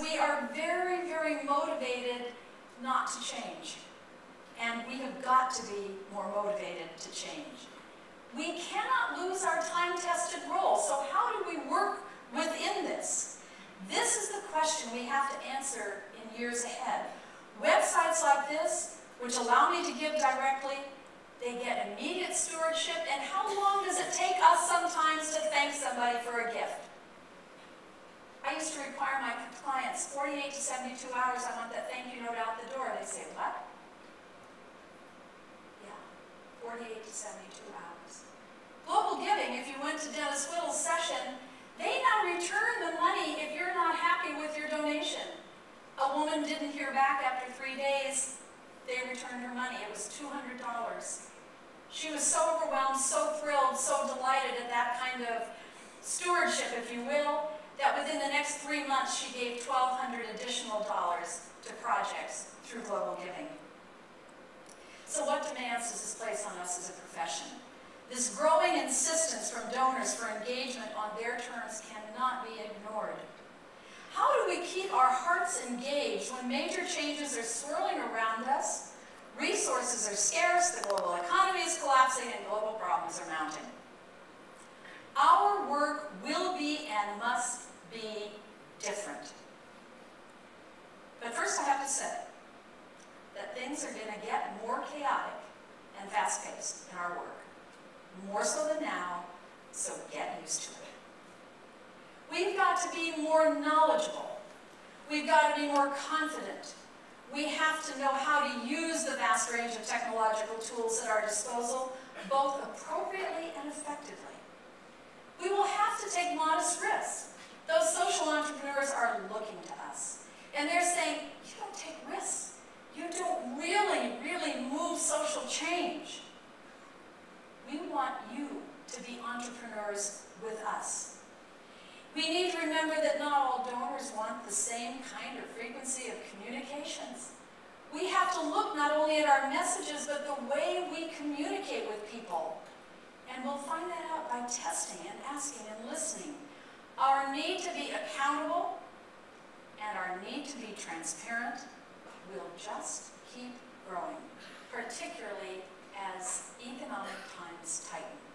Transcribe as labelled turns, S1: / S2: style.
S1: We are very, very motivated not to change. And we have got to be more motivated to change. We cannot lose our time-tested role, so how do we work within this? This is the question we have to answer in years ahead. Websites like this, which allow me to give directly, they get immediate stewardship, and how long does it take us sometimes to thank somebody for a gift? I used to require my 48 to 72 hours, I want that thank you note out the door. They say, what? Yeah, 48 to 72 hours. Global Giving, if you went to Dennis Whittle's session, they now return the money if you're not happy with your donation. A woman didn't hear back after three days, they returned her money. It was $200. She was so overwhelmed, so thrilled, so delighted at that kind of stewardship, if you will, that within the next three months she gave 1,200 additional dollars to projects through global giving. So what demands does this place on us as a profession? This growing insistence from donors for engagement on their terms cannot be ignored. How do we keep our hearts engaged when major changes are swirling around us Resources are scarce, the global economy is collapsing, and global problems are mounting. Our work will be and must be different. But that things are going to get more chaotic and fast-paced in our work. More so than now, so get used to it. We've got to be more knowledgeable. We've got to be more confident we have to know how to use the vast range of technological tools at our disposal, both appropriately and effectively. We will have to take modest risks. Those social entrepreneurs are looking to us. And they're saying, you don't take risks. You don't really, really move social change. We want you to be entrepreneurs with us. We need to remember that not all donors want the same kind of frequency of communications. We have to look not only at our messages, but the way we communicate with people. And we'll find that out by testing and asking and listening. Our need to be accountable to be transparent will just keep growing, particularly as economic times tighten.